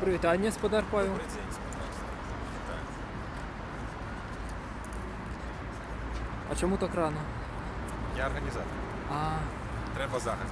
Привітання, господар Павел. День, А чому так рано? Я організатор. А, Треба загадку.